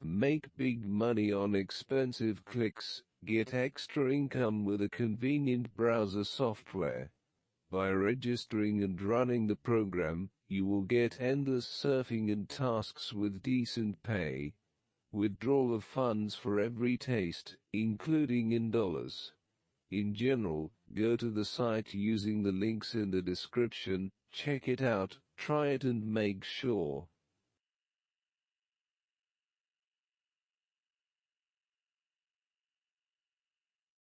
Make big money on expensive clicks, get extra income with a convenient browser software. By registering and running the program, you will get endless surfing and tasks with decent pay. Withdrawal of funds for every taste, including in dollars. In general, go to the site using the links in the description, check it out, try it and make sure